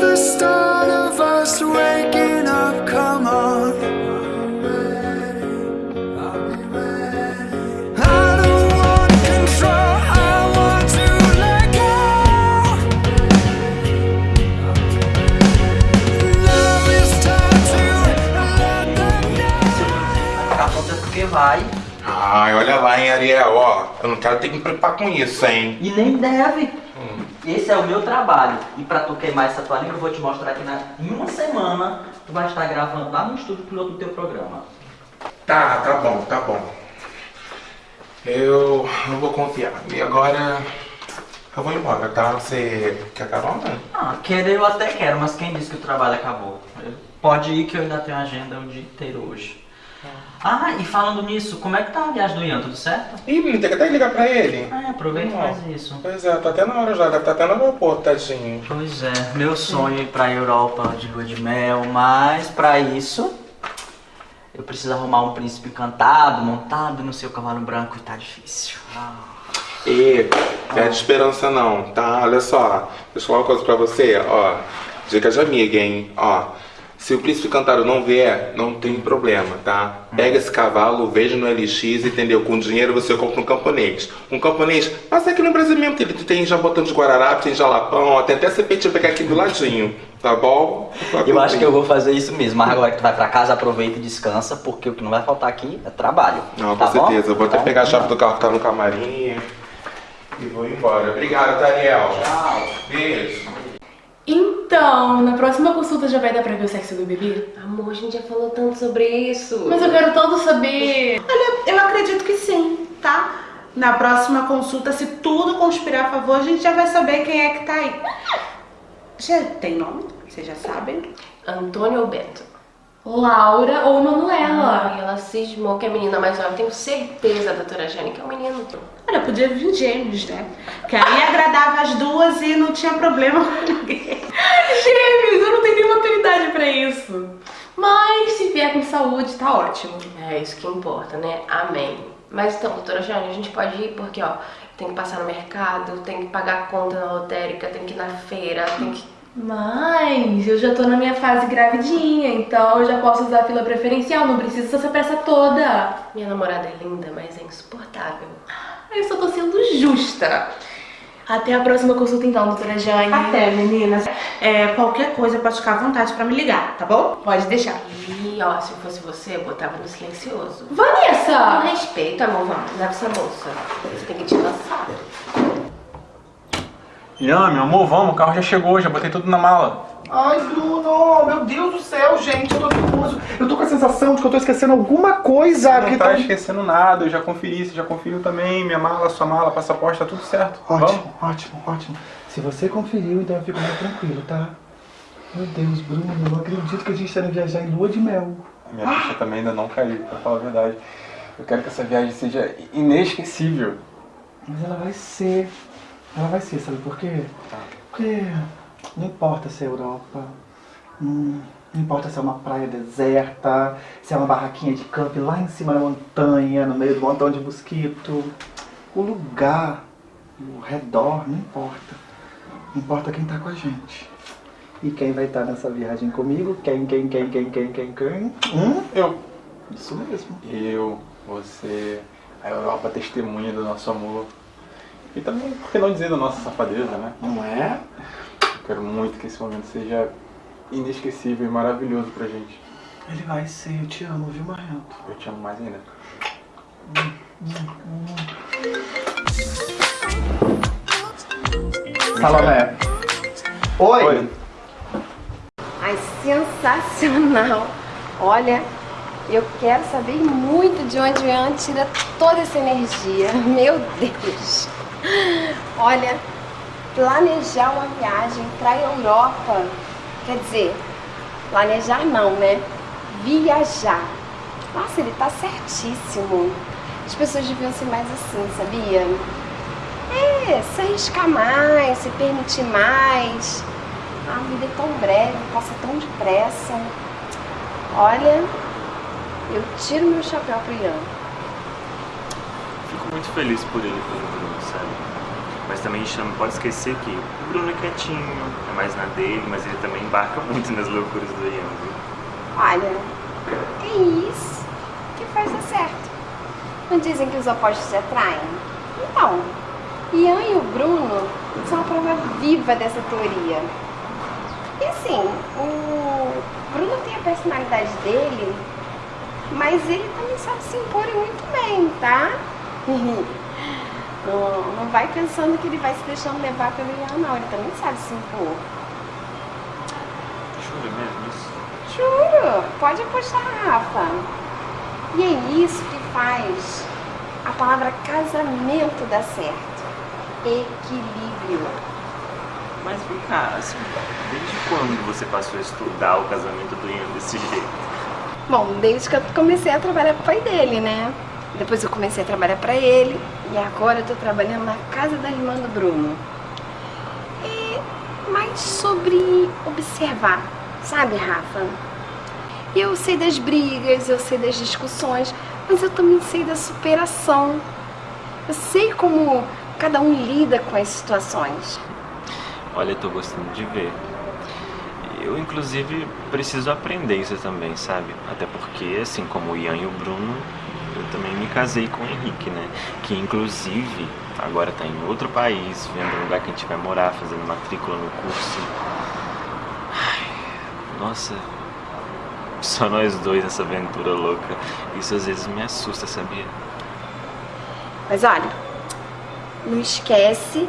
Speaker 15: the start of us waking up. Come on. I don't want control. I want to let go. Now it's time to let them know.
Speaker 16: Ficar pronta porque vai.
Speaker 1: Ai, olha lá, hein, Ariel, ó. Eu não quero ter que me preocupar com isso, hein?
Speaker 16: E nem deve. Esse é o meu trabalho. E pra tu queimar essa tua língua, eu vou te mostrar que na, em uma semana tu vai estar gravando lá no estúdio piloto do teu programa.
Speaker 1: Tá, tá bom, tá bom. Eu não vou confiar. E agora eu vou embora, tá? Você quer carona?
Speaker 16: Ah, querer eu até quero, mas quem disse que o trabalho acabou? Pode ir que eu ainda tenho agenda o dia inteiro hoje. Ah, e falando nisso, como é que tá a viagem do Ian? Tudo certo?
Speaker 1: Ih, menino, tem que até ligar pra ele.
Speaker 16: É, aproveita e faz isso.
Speaker 1: Pois é, tá até na hora já, deve estar até no aeroporto, tadinho.
Speaker 16: Pois é, meu sonho é ir pra Europa de lua de mel, mas pra isso eu preciso arrumar um príncipe encantado, montado no seu cavalo branco e tá difícil.
Speaker 1: E perde esperança não, tá? Olha só, deixa eu falar uma coisa pra você, ó. Dica de amiga, hein? Ó, se o príncipe cantaro não vier, não tem problema, tá? Pega esse cavalo, veja no LX, entendeu? Com dinheiro você compra um camponês. Um camponês, passa aqui no Brasil mesmo, que ele tem já botão de Guararapes, tem jalapão, ó, tem até CPT pegar aqui do ladinho, tá bom?
Speaker 16: Eu acho que eu vou fazer isso mesmo, mas agora que tu vai pra casa, aproveita e descansa, porque o que não vai faltar aqui é trabalho.
Speaker 1: Não,
Speaker 16: tá
Speaker 1: com
Speaker 16: bom?
Speaker 1: certeza. Eu vou até
Speaker 16: Então,
Speaker 1: pegar a chave do carro que tá no camarim e vou embora. Obrigado, Daniel.
Speaker 16: Tchau.
Speaker 1: Beijo.
Speaker 17: Então, na próxima consulta já vai dar pra ver o sexo do bebê?
Speaker 18: Amor, a gente já falou tanto sobre isso.
Speaker 17: Mas eu quero todo saber.
Speaker 19: Olha, eu acredito que sim, tá? Na próxima consulta, se tudo conspirar a favor, a gente já vai saber quem é que tá aí. Já tem nome? Vocês já sabem?
Speaker 18: Antônio ou Beto?
Speaker 17: Laura ou Manuela?
Speaker 18: Ai, ela cismou que é menina mais nova. Tenho certeza, doutora Jane, que é um menino.
Speaker 19: Olha, podia vir gêmeos, né? Que aí agradava as duas e não tinha problema com ninguém.
Speaker 17: Gêmeos, eu não tenho nenhuma habilidade pra isso. Mas se vier com saúde, tá ótimo.
Speaker 18: É isso que importa, né? Amém. Mas então, doutora Jane, a gente pode ir porque, ó, tem que passar no mercado, tem que pagar a conta na lotérica, tem que ir na feira, tem que
Speaker 17: Mas eu já tô na minha fase gravidinha, então eu já posso usar a fila preferencial, não precisa dessa pressa toda.
Speaker 18: Minha namorada é linda, mas é insuportável.
Speaker 17: Eu só tô sendo justa. Até a próxima consulta então, doutora Jane.
Speaker 19: Até, meninas. É, qualquer coisa pode ficar à vontade pra me ligar, tá bom?
Speaker 17: Pode deixar.
Speaker 18: E ó, se fosse você, eu botava no silencioso.
Speaker 17: Vanessa!
Speaker 18: Com respeito, amor, vamos, leva essa bolsa. Você tem que te lançar.
Speaker 2: Ian, meu amor, vamos, o carro já chegou, já botei tudo na mala.
Speaker 3: Ai, Bruno, meu Deus do céu, gente, eu tô nervoso. Eu tô com a sensação de que eu tô esquecendo alguma coisa.
Speaker 2: Não
Speaker 3: que
Speaker 2: tá
Speaker 3: tá-
Speaker 2: esquecendo nada, eu já conferi, você já conferiu também, minha mala, sua mala, passaporte, tá tudo certo.
Speaker 3: Ótimo, ótimo, ótimo. Se você conferiu, então eu fico mais tranquilo, tá? Meu Deus, Bruno, eu não acredito que a gente tá indo viajar em lua de mel.
Speaker 2: Minha ficha também ainda não caiu, pra falar a verdade. Eu quero que essa viagem seja inesquecível.
Speaker 3: Mas ela vai ser. Ela vai ser, sabe por quê? Porque não importa se é Europa, hum, não importa se é uma praia deserta, se é uma barraquinha de camping lá em cima da montanha, no meio do montão de mosquito. O lugar, o redor, não importa. Importa quem tá com a gente. E quem vai estar nessa viagem comigo? Quem, quem, quem, quem, quem, quem, quem? Hum?
Speaker 2: Eu.
Speaker 3: Isso mesmo.
Speaker 2: Eu, você, a Europa testemunha do nosso amor. E também, por que não dizer da nossa safadeza, né?
Speaker 3: Não é?
Speaker 2: Eu quero muito que esse momento seja inesquecível e maravilhoso pra gente.
Speaker 3: Ele vai ser, eu te amo, viu, Marrento?
Speaker 2: Eu te amo mais ainda.
Speaker 3: Salomé. Oi.
Speaker 20: Ai, sensacional! Olha, eu quero saber muito de onde o Ian tira toda essa energia. Meu Deus! Olha, planejar uma viagem para a Europa, quer dizer, planejar não, né? Viajar. Nossa, ele tá certíssimo. As pessoas deviam ser mais assim, sabia? É, se arriscar mais, se permitir mais. A vida é tão breve, passa tão depressa. Olha, eu tiro meu chapéu pro Ian.
Speaker 7: Fico muito feliz por ele pelo? Mas também a gente não pode esquecer que o Bruno é quietinho, é mais na dele, mas ele também embarca muito nas loucuras do Ian, viu?
Speaker 20: Olha, é isso que faz dar certo. Não dizem que os opostos se atraem? Então, Ian e o Bruno são a prova viva dessa teoria. E assim, o Bruno tem a personalidade dele, mas ele também sabe se impor muito bem, tá? Não, não vai pensando que ele vai se deixando levar pelo Ian, não. Ele também sabe se impor.
Speaker 7: Jura mesmo isso?
Speaker 20: Juro, pode apostar, Rafa. E é isso que faz a palavra casamento dar certo. Equilíbrio.
Speaker 7: Mas vem cá, assim, desde quando você passou a estudar o casamento do Ian desse jeito?
Speaker 20: Bom, desde que eu comecei a trabalhar com o pai dele, né? Depois eu comecei a trabalhar pra ele e agora eu tô trabalhando na casa da irmã do Bruno. E mais sobre observar, sabe, Rafa? Eu sei das brigas, eu sei das discussões, mas eu também sei da superação. Eu sei como cada um lida com as situações.
Speaker 7: Olha, eu tô gostando de ver. Eu, inclusive, preciso aprender isso também, sabe? Até porque, assim como o Ian e o Bruno, eu também me casei com o Henrique, né? Que, inclusive, agora tá em outro país, vendo o lugar que a gente vai morar, fazendo matrícula no curso. Ai, nossa, só nós dois nessa aventura louca. Isso às vezes me assusta, sabia?
Speaker 20: Mas olha, não esquece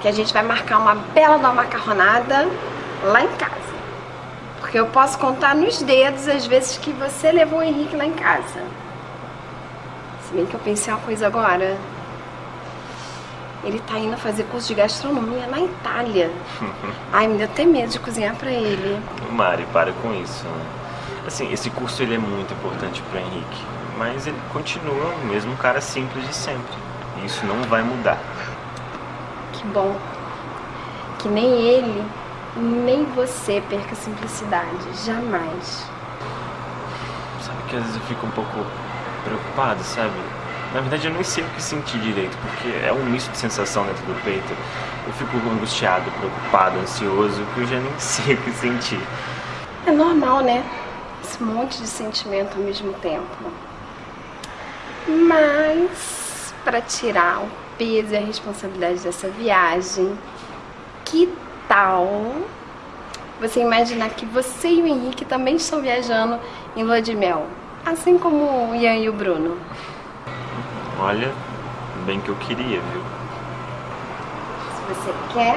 Speaker 20: que a gente vai marcar uma bela uma macarronada lá em casa. Porque eu posso contar nos dedos as vezes que você levou o Henrique lá em casa. Se bem que eu pensei uma coisa agora. Ele tá indo fazer curso de gastronomia na Itália. Ai, me deu até medo de cozinhar pra ele.
Speaker 7: Mari, para com isso, né? Assim, esse curso ele é muito importante pro Henrique, mas ele continua o mesmo cara simples de sempre. E isso não vai mudar.
Speaker 20: Que bom. Que nem ele, nem você perca a simplicidade. Jamais.
Speaker 7: Sabe que às vezes eu fico um pouco preocupado, sabe? Na verdade eu nem sei o que sentir direito, porque é um misto de sensação dentro do peito. eu fico angustiado, preocupado, ansioso, que eu já nem sei o que sentir.
Speaker 20: É normal, né? Esse monte de sentimento ao mesmo tempo. Mas, para tirar o peso e a responsabilidade dessa viagem, que tal você imaginar que você e o Henrique também estão viajando em lua de mel? Assim como o Ian e o Bruno.
Speaker 7: Olha, bem que eu queria, viu?
Speaker 20: Se você quer,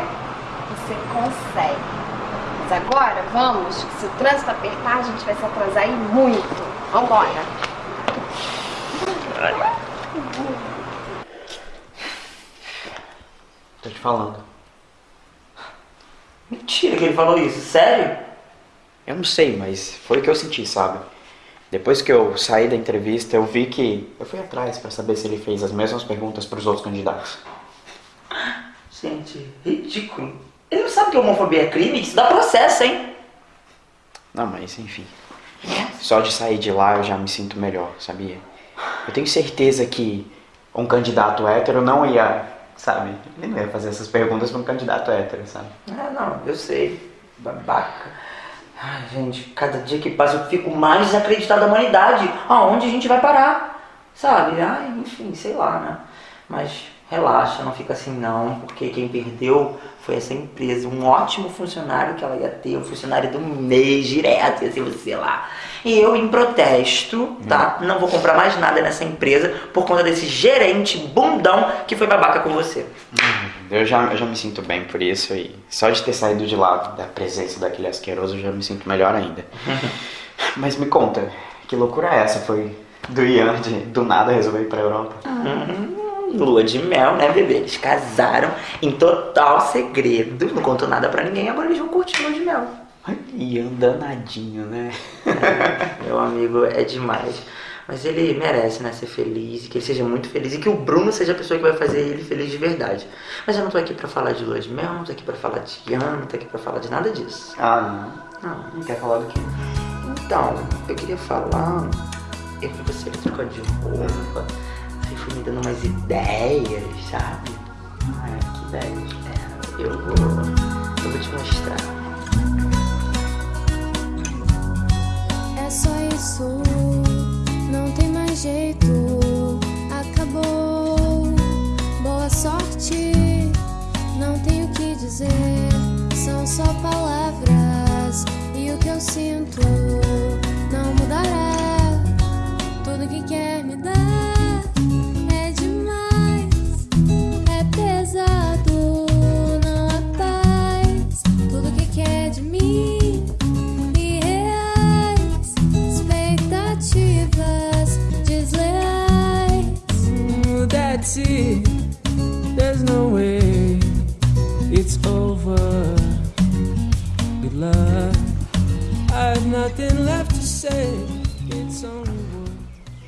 Speaker 20: você consegue. Mas agora, vamos, que se o trânsito apertar, a gente vai se atrasar e muito. Vambora.
Speaker 21: Tô te falando. Mentira que ele falou isso, sério?
Speaker 22: Eu não sei, mas foi o que eu senti, sabe? Depois que eu saí da entrevista, eu vi que eu fui atrás pra saber se ele fez as mesmas perguntas pros outros candidatos.
Speaker 21: Gente, ridículo. Ele não sabe que homofobia é crime? Isso dá processo, hein?
Speaker 22: Não, mas enfim. Só de sair de lá eu já me sinto melhor, sabia? Eu tenho certeza que um candidato hétero não ia, sabe? Ele não ia fazer essas perguntas pra um candidato hétero, sabe?
Speaker 21: Ah, não, eu sei. Babaca. Ai, gente, cada dia que passa eu fico mais desacreditado da humanidade. Aonde a gente vai parar? Sabe? Ai, enfim, sei lá, né? Mas relaxa, não fica assim não, porque quem perdeu foi essa empresa, um ótimo funcionário que ela ia ter, um funcionário do mês direto, ia ser você lá. E eu, em protesto, tá? Não vou comprar mais nada nessa empresa por conta desse gerente bundão que foi babaca com você.
Speaker 22: Eu já, eu já me sinto bem por isso e só de ter saído de lá da presença daquele asqueroso eu já me sinto melhor ainda. Mas me conta, que loucura é essa? Foi do Ian de do nada resolver ir pra Europa?
Speaker 21: Uhum. Lua de mel, né, bebê? Eles casaram em total segredo, não contou nada pra ninguém, agora eles vão curtir lua de mel.
Speaker 22: Ian danadinho, né?
Speaker 21: Meu amigo é demais. Mas ele merece, né, ser feliz, que ele seja muito feliz e que o Bruno seja a pessoa que vai fazer ele feliz de verdade. Mas eu não tô aqui pra falar de lua de mel, não tô aqui pra falar de Ian, não tô aqui pra falar de nada disso.
Speaker 22: Ah, não?
Speaker 21: Não.
Speaker 22: Não quer falar do quê?
Speaker 21: Então, eu queria falar. Eu vi você trocando de roupa. Foi me dando umas ideias, sabe?
Speaker 22: É, que ideias?
Speaker 21: É, eu vou. Eu vou te mostrar.
Speaker 23: É só isso, não tem mais jeito. Acabou. Boa sorte, não tenho o que dizer. São só palavras e o que eu sinto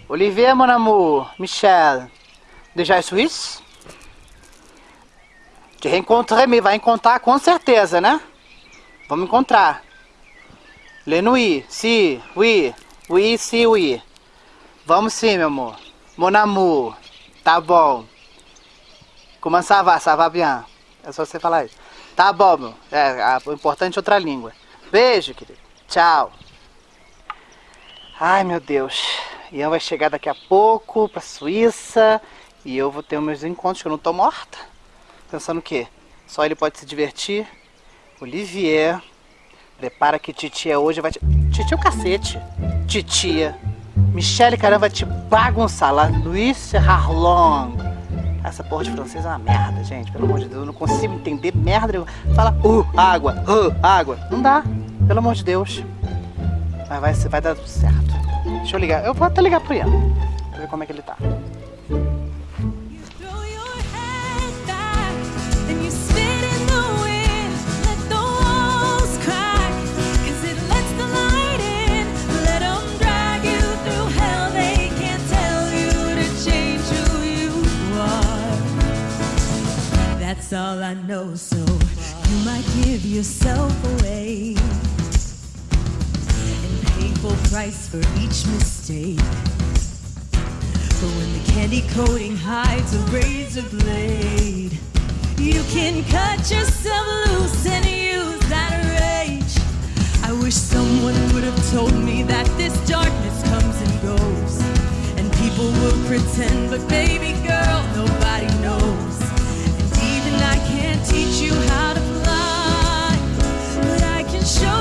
Speaker 4: Olivier, mon amour, Michel, déjà Suisse? Te reencontrei, me vai encontrar com certeza, né? Vamos encontrar. Le nuit, si, oui, oui, si, oui. Vamos sim, meu amor. Mon amour, tá bom. Comment ça va? Ça va bien? É só você falar isso. Tá bom, meu. É, o importante é outra língua. Beijo, querido. Tchau. Ai, meu Deus. Ian vai chegar daqui a pouco pra Suíça e eu vou ter meus encontros, que eu não tô morta. Pensando o quê? Só ele pode se divertir? Olivier, prepara que titia hoje vai te... Titia é o cacete. Titia. Michele, caramba, vai te bagunçar lá. Luiz Harlong. Essa porra de francês é uma merda, gente. Pelo amor de Deus, eu não consigo entender merda. Fala, uh, água, uh, água. Não dá. Pelo amor de Deus. Mas vai, vai dar tudo certo. Deixa eu ligar. Eu vou até ligar pro Ian. Pra ver como é que ele tá.
Speaker 13: That's all I know, so you might give yourself away. And price for each mistake. But when the candy coating hides a razor blade, You can cut yourself loose and use that rage. I wish someone would have told me that this darkness comes and goes. And people will pretend, but baby girl, nobody knows. And even I can't teach you how to fly, but I can show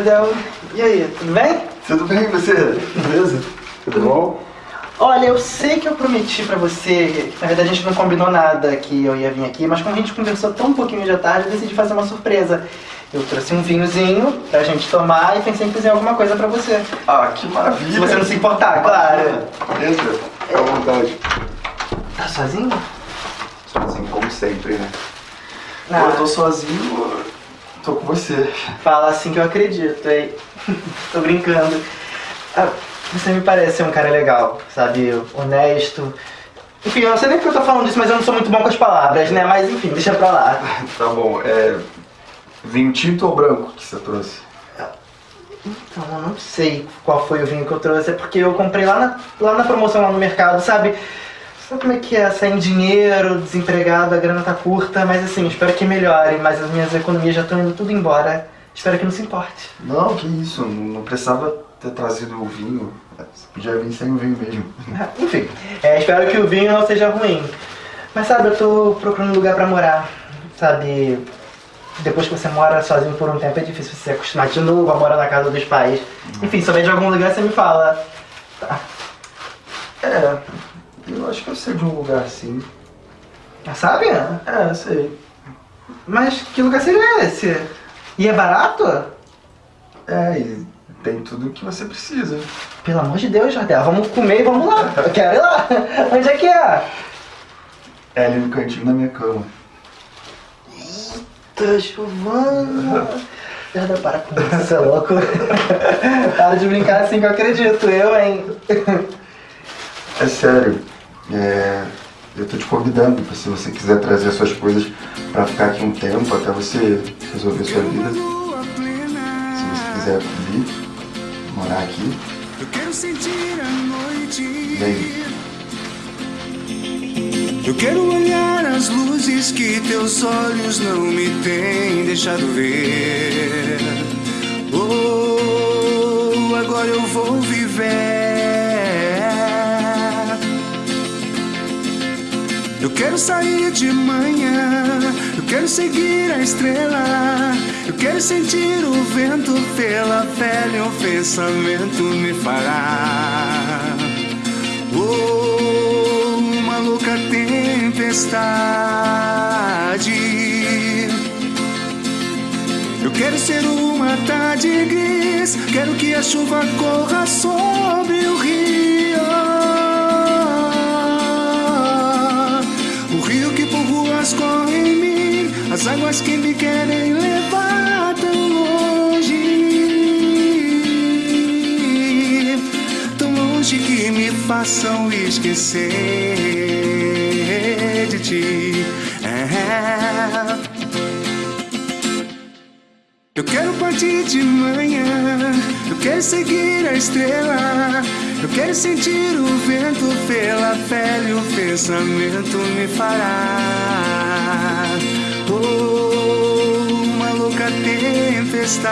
Speaker 14: Jardel. E aí, tudo bem?
Speaker 24: tudo bem você? Beleza? Tudo bom?
Speaker 14: Olha, eu sei que eu prometi pra você, na verdade a gente não combinou nada que eu ia vir aqui, mas como a gente conversou tão pouquinho de tarde, eu decidi fazer uma surpresa. Eu trouxe um vinhozinho pra gente tomar e pensei em fazer alguma coisa pra você.
Speaker 24: Ah, que maravilha!
Speaker 14: Se você não se importar, claro.
Speaker 24: Entra, fica à vontade.
Speaker 14: Tá sozinho?
Speaker 24: Sozinho, como sempre, né?
Speaker 14: Ah.
Speaker 24: Eu tô sozinho, tô com você.
Speaker 14: Fala assim que eu acredito, aí. Tô brincando. Ah, você me parece ser um cara legal, sabe? Honesto. Enfim, eu não sei nem porque eu tô falando disso, mas eu não sou muito bom com as palavras, né? Mas enfim, deixa pra lá.
Speaker 24: Tá bom, é. Vinho tinto ou branco que você trouxe?
Speaker 14: Então, eu não sei qual foi o vinho que eu trouxe, é porque eu comprei lá na, lá na promoção lá no mercado, sabe? Sabe como é que é? Sem dinheiro, desempregado, a grana tá curta, mas assim, espero que melhore, mas as minhas economias já estão indo tudo embora. Espero que não se importe.
Speaker 24: Não, que isso, não precisava ter trazido o vinho. Você podia vir sem o vinho mesmo.
Speaker 14: Enfim, é, espero que o vinho não seja ruim. Mas sabe, eu tô procurando um lugar pra morar. Sabe, depois que você mora sozinho por um tempo é difícil você se acostumar de novo a morar na casa dos pais. Enfim, se souber de algum lugar, você me fala.
Speaker 24: É, eu acho que eu sei de um lugar assim.
Speaker 14: Sabe?
Speaker 24: É, sei.
Speaker 14: Mas que lugar seria esse? E é barato?
Speaker 24: É, e tem tudo o que você precisa.
Speaker 14: Pelo amor de Deus, Jardel, vamos comer e vamos lá. Eu quero ir lá. Onde é que é?
Speaker 24: É ali no cantinho da minha cama.
Speaker 14: Eita, Giovana. Jardel, para com isso, você é louco. para de brincar assim que eu acredito, eu, hein?
Speaker 24: É sério. É, eu tô te convidando se você quiser trazer suas coisas pra ficar aqui um tempo até você resolver sua vida. Se você quiser vir, morar aqui,
Speaker 15: Eu quero sentir a noite.
Speaker 24: vem.
Speaker 15: Eu quero olhar as luzes que teus olhos não me têm deixado ver. Oh, agora eu vou viver. Eu quero sair de manhã, eu quero seguir a estrela. Eu quero sentir o vento pela pele, o pensamento me fará. Oh, uma louca tempestade. Eu quero ser uma tarde gris, quero que a chuva corra sobre o rio. As águas que me querem levar tão longe, tão longe que me façam esquecer de ti. É. Eu quero partir de manhã, eu quero seguir a estrela. Eu quero sentir o vento pela pele, o pensamento me fará. Tempestade.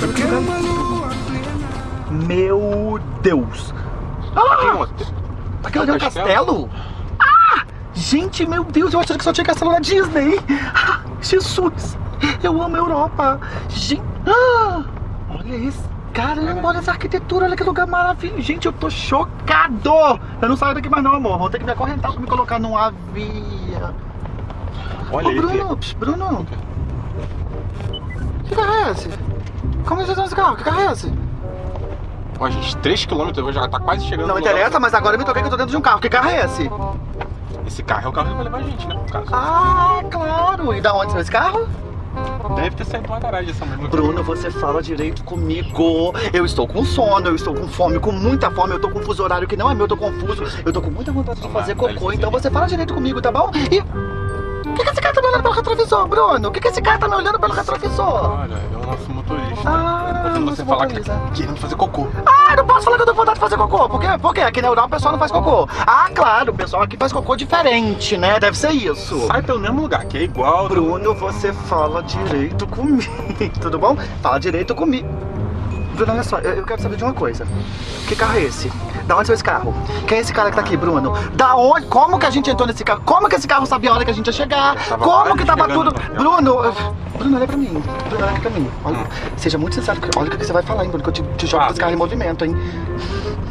Speaker 15: Eu quero uma lua
Speaker 3: Meu Deus. Ah! Aquilo ali é um castelo? Ah! Gente, meu Deus, eu achava que só tinha castelo na Disney. Ah, Jesus, eu amo a Europa. Gente, ah! olha isso. Caramba, olha essa arquitetura, olha que lugar maravilhoso. Gente, eu tô chocado. Eu não saio daqui mais não, amor. Vou ter que me acorrentar pra me colocar num avião.
Speaker 2: Olha
Speaker 3: Ô,
Speaker 2: aí,
Speaker 3: Bruno, pss, Bruno. Que carro é esse? Como você tá nesse carro? Que carro é esse?
Speaker 2: Ó, gente, 3km, já tá quase chegando
Speaker 3: Não interessa,
Speaker 2: lugar.
Speaker 3: mas agora eu me toquei que eu tô dentro de um carro. Que carro é esse?
Speaker 2: Esse carro é o carro que vai levar a gente, né?
Speaker 3: Ah, claro. E da onde saiu esse carro?
Speaker 2: Deve ter saído uma garagem essa mesma
Speaker 3: Bruno, você fala direito comigo. Eu estou com sono, eu estou com fome, com muita fome, eu tô com um fuso horário que não é meu, eu tô confuso. Eu tô com muita vontade de fazer cocô, então você fala direito comigo, tá bom? E... O que, que esse cara tá me olhando pelo retrovisor, Bruno? O que, que esse cara tá me olhando pelo retrovisor?
Speaker 2: Olha, é o nosso motorista.
Speaker 3: Ah,
Speaker 2: Tô ouvindo você falar que tá querendo fazer cocô.
Speaker 3: Ah, não posso falar que eu tô com vontade de fazer cocô. Por quê? Porque aqui na Europa o pessoal não faz cocô. Ah, claro, o pessoal aqui faz cocô diferente, né? Deve ser isso.
Speaker 2: Sai pelo mesmo lugar, que é igual.
Speaker 3: Bruno, você fala direito comigo, tudo bom? Fala direito comigo. Bruno, olha só, eu eu quero saber de uma coisa. Que carro é esse? Da onde saiu esse carro? Quem é esse cara que tá aqui, Bruno? Da onde? Como que a gente entrou nesse carro? Como que esse carro sabia a hora que a gente ia chegar? Como que tava tudo?
Speaker 2: hotel.
Speaker 3: Bruno, Bruno, olha pra mim. Bruno, olha aqui pra mim. Olha, Seja muito sincero, olha o que você vai falar, hein, Bruno, que eu te, te jogo esse carro em movimento, hein?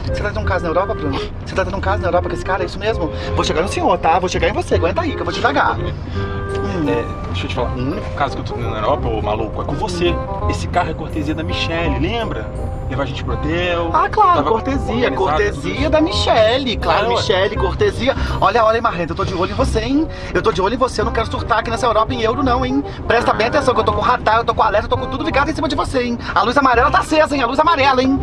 Speaker 3: Você tá tendo um caso na Europa, Bruno? Você tá tendo um caso na Europa com esse cara, é isso mesmo? Vou chegar no senhor, tá? Vou chegar em você, aguenta aí, que eu vou te pagar.
Speaker 2: É, deixa eu te falar, o único caso que eu tô tendo na Europa, ô maluco, é com você. Esse carro é cortesia da Michelle, lembra? Levar a gente pro hotel.
Speaker 3: Ah, claro, cortesia,
Speaker 2: organizado
Speaker 3: cortesia da Michelle, claro,
Speaker 2: ué.
Speaker 3: Michelle, cortesia. Olha, olha, Marrenta, eu tô de olho em você, hein? Eu tô de olho em você, eu não quero surtar aqui nessa Europa em euro, não, hein? Presta bem atenção, que eu tô com radar, eu tô com alerta, eu tô com tudo ligado em cima de você, hein? A luz amarela tá acesa, hein? A luz amarela, hein?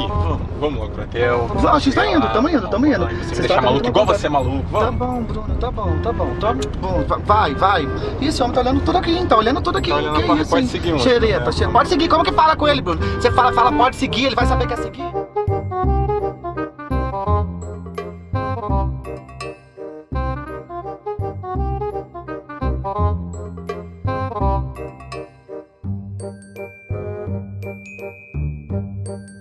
Speaker 2: Aqui, vamos, vamos logo pro hotel.
Speaker 3: Vamos, a gente tá indo, tamo indo, tamo indo.
Speaker 2: Você me
Speaker 3: Vocês
Speaker 2: deixa
Speaker 3: tá
Speaker 2: maluco igual você é maluco,
Speaker 3: Tá
Speaker 2: vamos.
Speaker 3: bom, Bruno, tá bom, tá bom, tá bom. Vai, vai. Ih, esse homem tá olhando tudo aqui, hein? Tá olhando tudo aqui.
Speaker 2: Tá olhando
Speaker 3: que
Speaker 2: pra-
Speaker 3: isso,
Speaker 2: pode
Speaker 3: hein?
Speaker 2: seguir, mano.
Speaker 3: Xereta,
Speaker 2: É.
Speaker 3: xereta. Pode seguir, como que fala com ele, Bruno? Você fala, fala, pode seguir, ele vai saber que é seguir.
Speaker 2: Ai,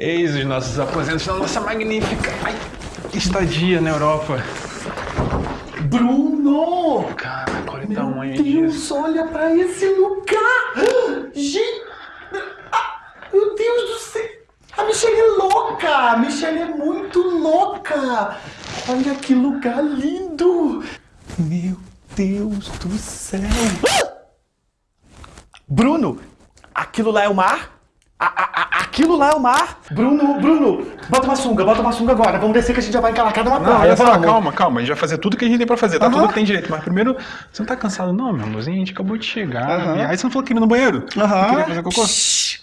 Speaker 2: Eis os nossos aposentos na nossa magnífica ai, estadia na Europa.
Speaker 3: Bruno!
Speaker 2: Caraca, olha o
Speaker 3: Meu
Speaker 2: tamanho
Speaker 3: Deus,
Speaker 2: disso.
Speaker 3: olha pra esse lugar! Gente! Ah, Meu Deus do céu! A Michelle é louca! A Michelle é muito louca! Olha que lugar lindo! Meu Deus do céu! Ah! Bruno! Aquilo lá é o mar? A- a- a- aquilo lá é o mar? Bruno, Bruno, bota uma sunga, bota uma sunga agora. Vamos descer que a gente já vai encalacado na
Speaker 2: Não,
Speaker 3: praia.
Speaker 2: olha só,
Speaker 3: vamos.
Speaker 2: calma, calma. A gente vai fazer tudo que a gente tem pra fazer, tá? Tudo que tem direito. Mas primeiro, você não tá cansado não, meu amorzinho? A gente acabou de chegar. Né? Aí você não falou que ia no banheiro?
Speaker 3: Aham.
Speaker 2: Queria fazer cocô?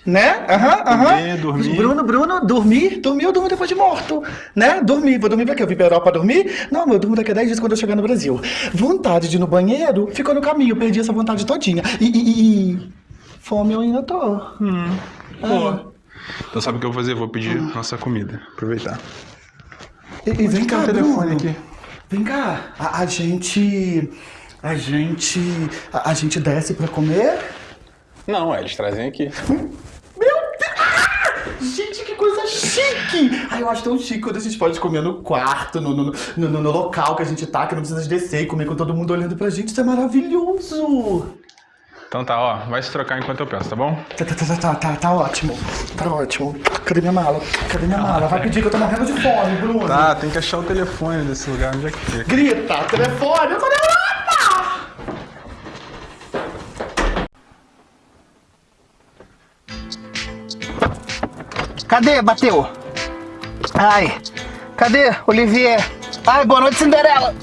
Speaker 3: Né? Aham, aham.
Speaker 2: Dormir.
Speaker 3: Bruno, Bruno, dormir? Dormir eu durmo depois de morto. Né? Dormir. Vou dormir pra quê? Eu vim pra Europa dormir? Não, eu durmo daqui a 10 dias quando eu chegar no Brasil. Vontade de ir no banheiro ficou no caminho. Perdi essa vontade todinha. E, e- e- fome eu ainda tô.
Speaker 2: Hum,
Speaker 3: Ah.
Speaker 2: Então sabe o que eu vou fazer? Vou pedir nossa comida. Aproveitar.
Speaker 3: E, e vem cá,
Speaker 2: o telefone
Speaker 3: Bruno.
Speaker 2: aqui?
Speaker 3: Vem cá. A, a gente... A gente... A, a gente desce pra comer?
Speaker 2: Não, é, eles trazem aqui.
Speaker 3: Gente, que coisa chique! Ai, eu acho tão chique quando a gente pode comer no quarto, no, no, no, no- local que a gente tá, que não precisa de descer e comer com todo mundo olhando pra gente. Isso é maravilhoso!
Speaker 2: Então tá, ó, vai se trocar enquanto eu peço, tá bom?
Speaker 3: Tá, tá, tá, tá, tá, tá ótimo. Tá ótimo. Cadê minha mala? Cadê minha mala? Vai pedir que eu tô morrendo de fome, Bruno.
Speaker 2: Tá, tem que achar o telefone desse lugar, onde é que fica?
Speaker 3: Grita, telefone, eu tô na Europa! Cadê? Bateu. Ai, cadê, Olivier? Ai, boa noite, Cinderela.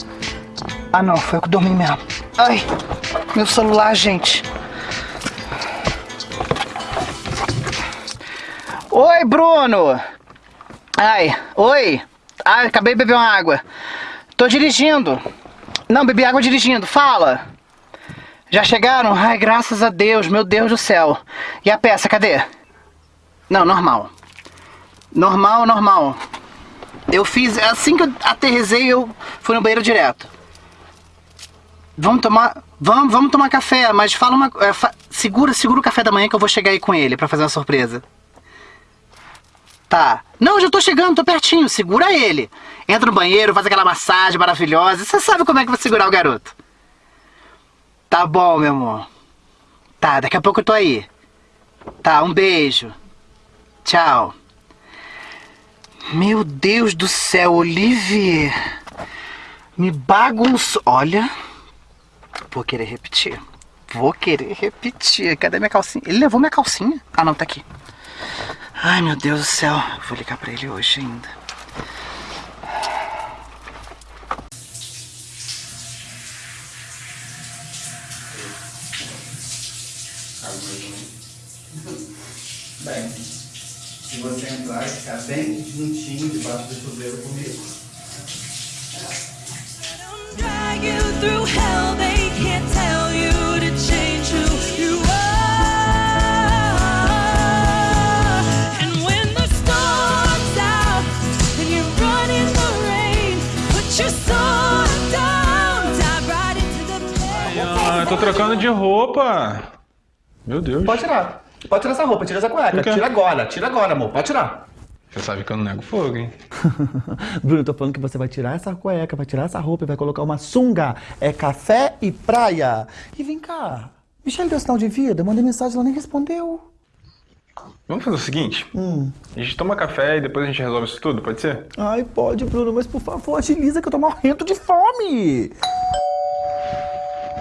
Speaker 3: Ah, não, foi eu que dormi mesmo. Ai, meu celular, gente. Oi, Bruno. Ai, oi. Ai, acabei de beber uma água. Tô dirigindo. Não, bebi água dirigindo. Fala. Já chegaram? Ai, graças a Deus, meu Deus do céu. E a peça, cadê? Não, normal. Normal, normal.
Speaker 4: Eu fiz, assim que eu aterrisei, eu fui no banheiro direto. Vamos tomar, vamos, vamos tomar café, mas fala uma, é, fa- segura, segura o café da manhã que eu vou chegar aí com ele pra fazer uma surpresa. Tá. Não, já tô chegando, tô pertinho, segura ele. Entra no banheiro, faz aquela massagem maravilhosa. Você sabe como é que vai segurar o garoto. Tá bom, meu amor. Tá, daqui a pouco eu tô aí. Tá, um beijo. Tchau. Meu Deus do céu, Olivier. Me bagunçou. Olha. Vou querer repetir. Vou querer repetir. Cadê minha calcinha? Ele levou minha calcinha? Ah, não, tá aqui. Ai, meu Deus do céu. Vou ligar pra ele hoje ainda. Bem, se você entrar e ficar bem juntinho debaixo do chuveiro comigo.
Speaker 13: Drag you through hell,
Speaker 2: trocando de roupa. Meu Deus.
Speaker 3: Pode tirar. Pode tirar essa roupa, tira essa cueca. Tira agora, tira agora, amor. Pode tirar.
Speaker 2: Você sabe que eu não nego fogo, hein?
Speaker 3: Bruno, eu tô falando que você vai tirar essa cueca, vai tirar essa roupa e vai colocar uma sunga. É café e praia. E vem cá. Michelle deu sinal de vida, eu mandei mensagem, ela nem respondeu.
Speaker 2: Vamos fazer o seguinte:
Speaker 3: Hum.
Speaker 2: a gente toma café e depois a gente resolve isso tudo, pode ser?
Speaker 3: Ai, pode, Bruno, mas por favor, agiliza que eu tô morrendo de fome.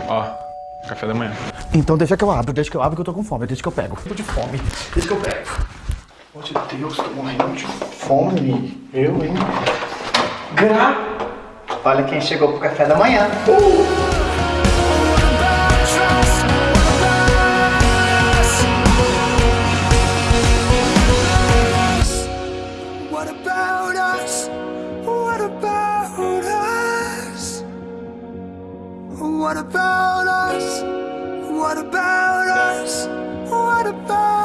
Speaker 2: Ó, Café da manhã.
Speaker 3: Então deixa que eu abro, deixa que eu abro que eu tô com fome, deixa que eu pego. Tô de fome, deixa que eu pego.
Speaker 4: Meu de Deus, tô morrendo de fome. Eu, hein? Gra... Olha quem chegou pro café da manhã. Uh! What about us? What about us? What about